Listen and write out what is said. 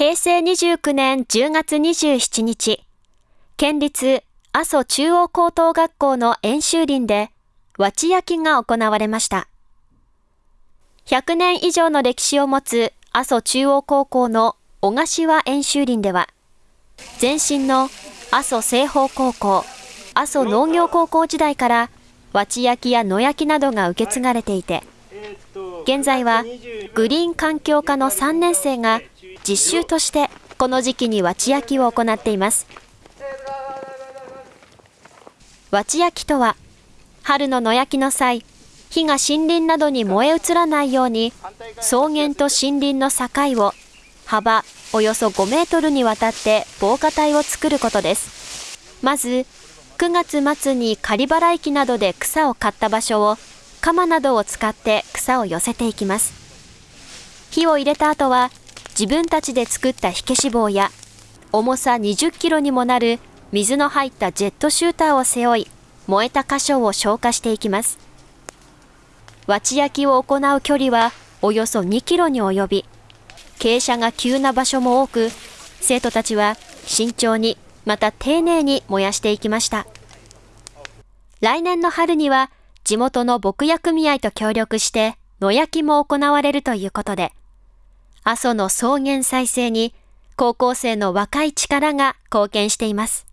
平成29年10月27日、県立阿蘇中央高等学校の演習林で、わち焼きが行われました。100年以上の歴史を持つ阿蘇中央高校の小柏演習林では、前身の阿蘇西方高校、阿蘇農業高校時代からわち焼きや野焼きなどが受け継がれていて、現在はグリーン環境科の3年生が実習としてこの時期にわち焼きを行っています。わち焼きとは、春の野焼きの際、火が森林などに燃え移らないように、草原と森林の境を幅およそ5メートルにわたって防火帯を作ることです。まず、9月末に刈払機などで草を刈った場所を、鎌などを使って草を寄せていきます。火を入れた後は、自分たちで作った火消し棒や、重さ20キロにもなる水の入ったジェットシューターを背負い、燃えた箇所を消火していきます。わち焼きを行う距離はおよそ2キロに及び、傾斜が急な場所も多く、生徒たちは慎重に、また丁寧に燃やしていきました。来年の春には、地元の牧野組合と協力して、野焼きも行われるということで、阿蘇の草原再生に高校生の若い力が貢献しています。